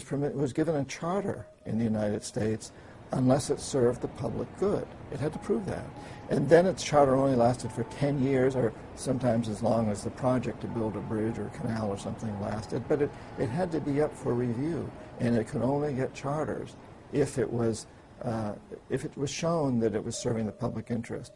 was, permit, was given a charter in the United States unless it served the public good. It had to prove that. And then its charter only lasted for 10 years or sometimes as long as the project to build a bridge or canal or something lasted. But it, it had to be up for review and it could only get charters if it was, uh, if it was shown that it was serving the public interest.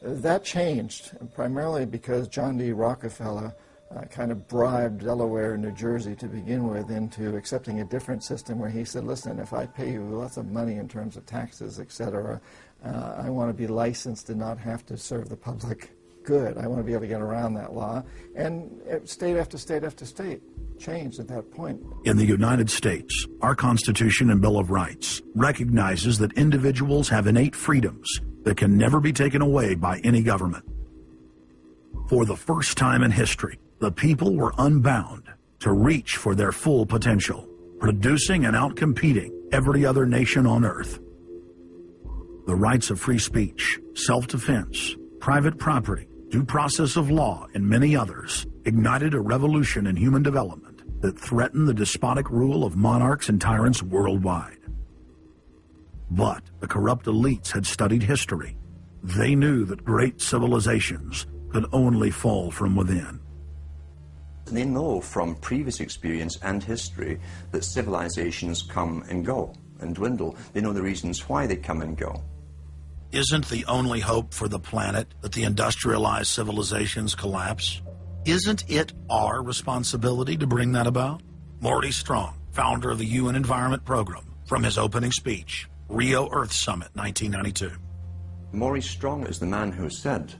That changed primarily because John D. Rockefeller uh, kind of bribed Delaware and New Jersey to begin with into accepting a different system where he said, listen, if I pay you lots of money in terms of taxes, et cetera, uh, I want to be licensed and not have to serve the public good. I want to be able to get around that law. And state after state after state changed at that point. In the United States, our Constitution and Bill of Rights recognizes that individuals have innate freedoms that can never be taken away by any government. For the first time in history, the people were unbound to reach for their full potential, producing and outcompeting every other nation on earth. The rights of free speech, self-defense, private property, due process of law, and many others ignited a revolution in human development that threatened the despotic rule of monarchs and tyrants worldwide. But the corrupt elites had studied history. They knew that great civilizations could only fall from within. They know from previous experience and history that civilizations come and go and dwindle. They know the reasons why they come and go. Isn't the only hope for the planet that the industrialized civilizations collapse? Isn't it our responsibility to bring that about? Maurice Strong, founder of the UN Environment Program, from his opening speech, Rio Earth Summit 1992. Maurice Strong is the man who said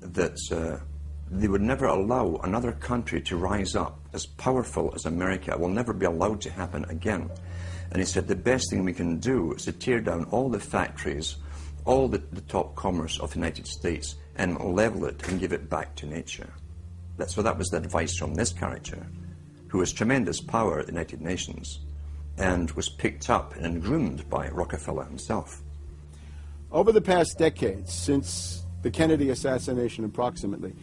that uh, they would never allow another country to rise up as powerful as America. It will never be allowed to happen again. And he said the best thing we can do is to tear down all the factories, all the, the top commerce of the United States, and level it and give it back to nature. That, so that was the advice from this character, who has tremendous power at the United Nations and was picked up and groomed by Rockefeller himself. Over the past decades, since the Kennedy assassination approximately,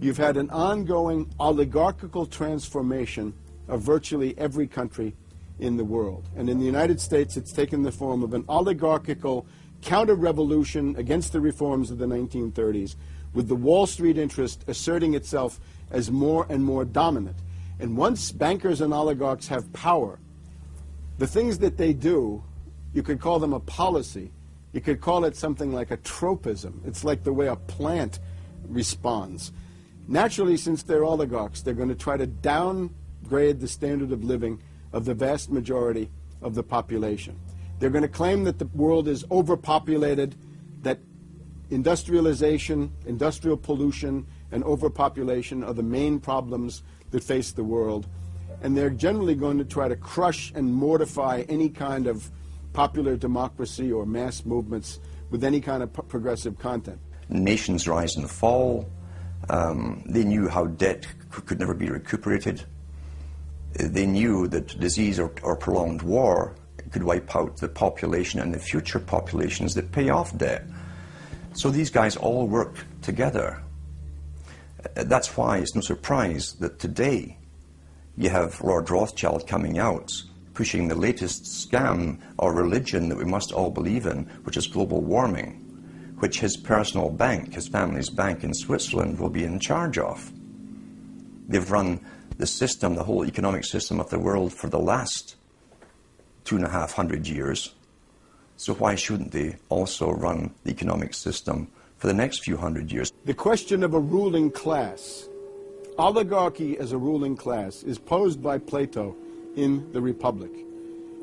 You've had an ongoing oligarchical transformation of virtually every country in the world. And in the United States, it's taken the form of an oligarchical counter-revolution against the reforms of the 1930s, with the Wall Street interest asserting itself as more and more dominant. And once bankers and oligarchs have power, the things that they do, you could call them a policy. You could call it something like a tropism. It's like the way a plant responds. Naturally, since they're oligarchs, they're going to try to downgrade the standard of living of the vast majority of the population. They're going to claim that the world is overpopulated, that industrialization, industrial pollution, and overpopulation are the main problems that face the world. And they're generally going to try to crush and mortify any kind of popular democracy or mass movements with any kind of progressive content. Nations rise and fall. Um, they knew how debt could never be recuperated. They knew that disease or, or, prolonged war could wipe out the population and the future populations that pay off debt. So these guys all work together. Uh, that's why it's no surprise that today you have Lord Rothschild coming out pushing the latest scam or religion that we must all believe in, which is global warming which his personal bank, his family's bank in Switzerland, will be in charge of. They've run the system, the whole economic system of the world for the last two and a half hundred years. So why shouldn't they also run the economic system for the next few hundred years? The question of a ruling class, oligarchy as a ruling class, is posed by Plato in the Republic,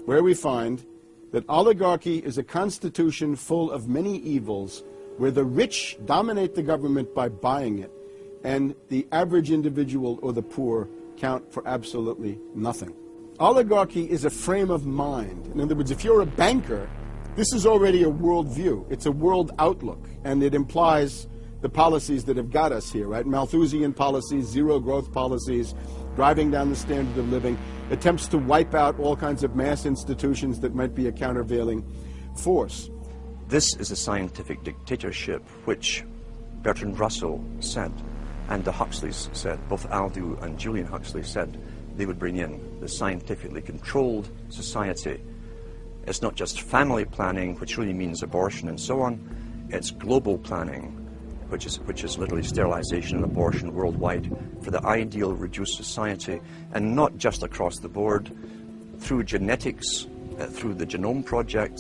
where we find that oligarchy is a constitution full of many evils where the rich dominate the government by buying it, and the average individual or the poor count for absolutely nothing. Oligarchy is a frame of mind. In other words, if you're a banker, this is already a worldview. It's a world outlook, and it implies the policies that have got us here, right? Malthusian policies, zero growth policies, driving down the standard of living, attempts to wipe out all kinds of mass institutions that might be a countervailing force. This is a scientific dictatorship which Bertrand Russell said and the Huxleys said, both Aldous and Julian Huxley said, they would bring in the scientifically controlled society. It's not just family planning, which really means abortion and so on. It's global planning, which is, which is literally sterilization and abortion worldwide for the ideal reduced society, and not just across the board, through genetics, uh, through the Genome Project,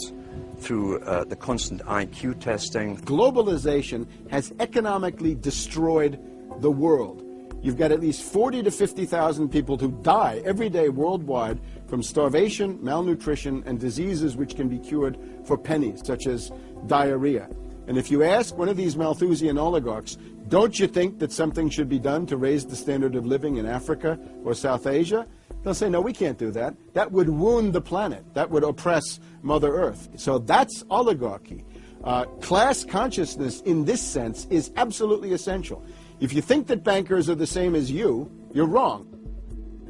through uh, the constant IQ testing. Globalization has economically destroyed the world. You've got at least 40 to 50,000 people who die every day worldwide from starvation, malnutrition, and diseases which can be cured for pennies, such as diarrhea. And if you ask one of these Malthusian oligarchs, don't you think that something should be done to raise the standard of living in Africa or South Asia? They'll say, no, we can't do that. That would wound the planet. That would oppress Mother Earth. So that's oligarchy. Uh, class consciousness, in this sense, is absolutely essential. If you think that bankers are the same as you, you're wrong.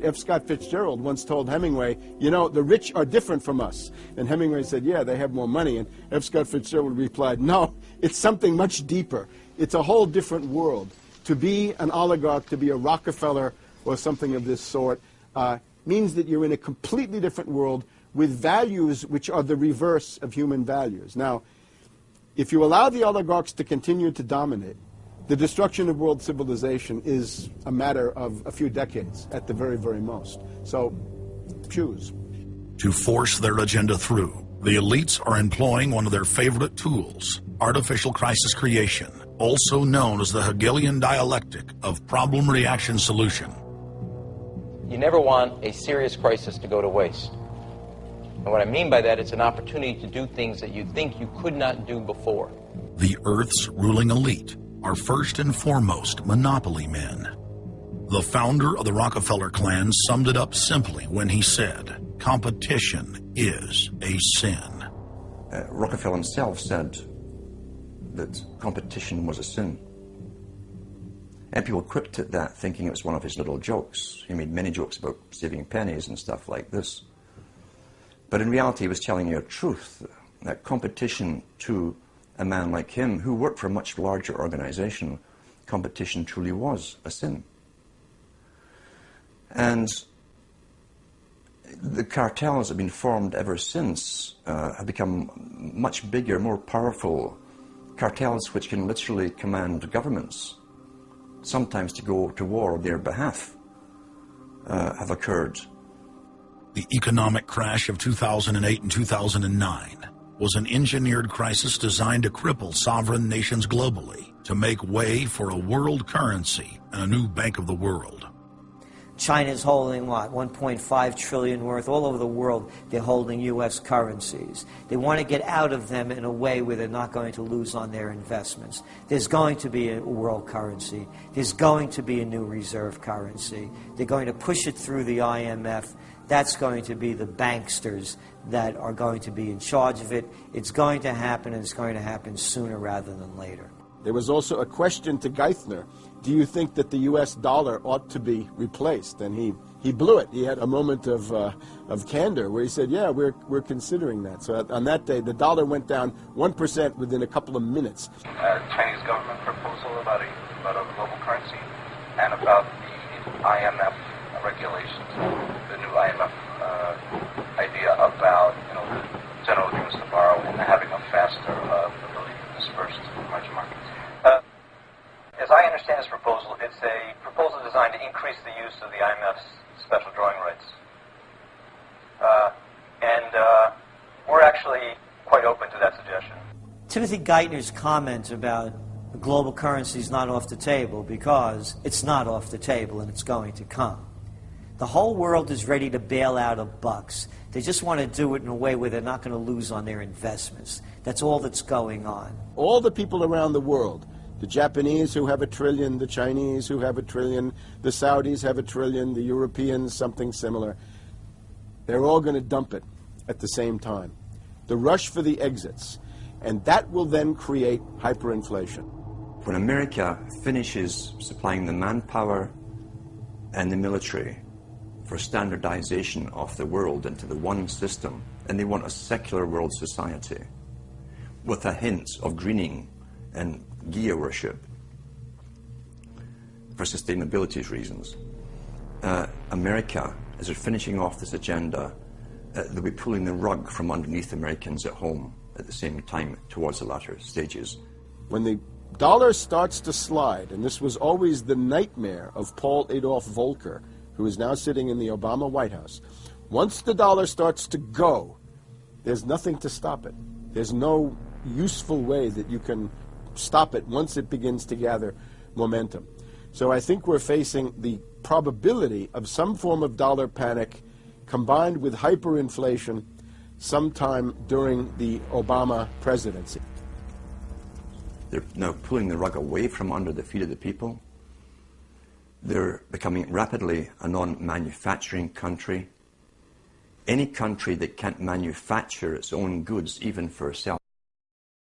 F. Scott Fitzgerald once told Hemingway, you know, the rich are different from us. And Hemingway said, yeah, they have more money. And F. Scott Fitzgerald replied, no, it's something much deeper. It's a whole different world. To be an oligarch, to be a Rockefeller or something of this sort, uh, means that you're in a completely different world with values which are the reverse of human values. Now, if you allow the oligarchs to continue to dominate, the destruction of world civilization is a matter of a few decades at the very, very most. So, choose. To force their agenda through, the elites are employing one of their favorite tools, artificial crisis creation, also known as the Hegelian dialectic of problem reaction solution. You never want a serious crisis to go to waste. And what I mean by that, it's an opportunity to do things that you think you could not do before. The Earth's ruling elite are first and foremost monopoly men. The founder of the Rockefeller clan summed it up simply when he said, competition is a sin. Uh, Rockefeller himself said that competition was a sin. And people quipped at that thinking it was one of his little jokes. He made many jokes about saving pennies and stuff like this. But in reality, he was telling you a truth, that competition to a man like him, who worked for a much larger organization, competition truly was a sin. And the cartels have been formed ever since, uh, have become much bigger, more powerful cartels which can literally command governments, sometimes to go to war on their behalf, uh, have occurred. The economic crash of 2008 and 2009 was an engineered crisis designed to cripple sovereign nations globally to make way for a world currency and a new bank of the world. China's holding what 1.5 trillion worth. All over the world they're holding US currencies. They want to get out of them in a way where they're not going to lose on their investments. There's going to be a world currency. There's going to be a new reserve currency. They're going to push it through the IMF that's going to be the banksters that are going to be in charge of it. It's going to happen, and it's going to happen sooner rather than later. There was also a question to Geithner Do you think that the U.S. dollar ought to be replaced? And he, he blew it. He had a moment of, uh, of candor where he said, Yeah, we're, we're considering that. So on that day, the dollar went down 1% within a couple of minutes. Uh, Chinese government proposal about a, about a global currency and about the IMF regulations, the new IMF uh, idea about you know general agreements to borrow and having a faster the emerging markets. Uh, as I understand this proposal, it's a proposal designed to increase the use of the IMF's special drawing rights. Uh, and uh, we're actually quite open to that suggestion. Timothy Geithner's comment about global currency is not off the table because it's not off the table and it's going to come. The whole world is ready to bail out of bucks. They just want to do it in a way where they're not going to lose on their investments. That's all that's going on. All the people around the world, the Japanese who have a trillion, the Chinese who have a trillion, the Saudis have a trillion, the Europeans something similar, they're all going to dump it at the same time. The rush for the exits. And that will then create hyperinflation. When America finishes supplying the manpower and the military for standardization of the world into the one system, and they want a secular world society with a hint of greening and Gaia worship for sustainability reasons. uh, America, as they're finishing off this agenda, uh, they'll be pulling the rug from underneath Americans at home at the same time towards the latter stages. When the dollar starts to slide, and this was always the nightmare of Paul Adolph Volcker, who is now sitting in the Obama White House, once the dollar starts to go, there's nothing to stop it. There's no useful way that you can stop it once it begins to gather momentum. So I think we're facing the probability of some form of dollar panic combined with hyperinflation sometime during the Obama presidency. They're now pulling the rug away from under the feet of the people. They're becoming rapidly a non-manufacturing country. Any country that can't manufacture its own goods, even for itself,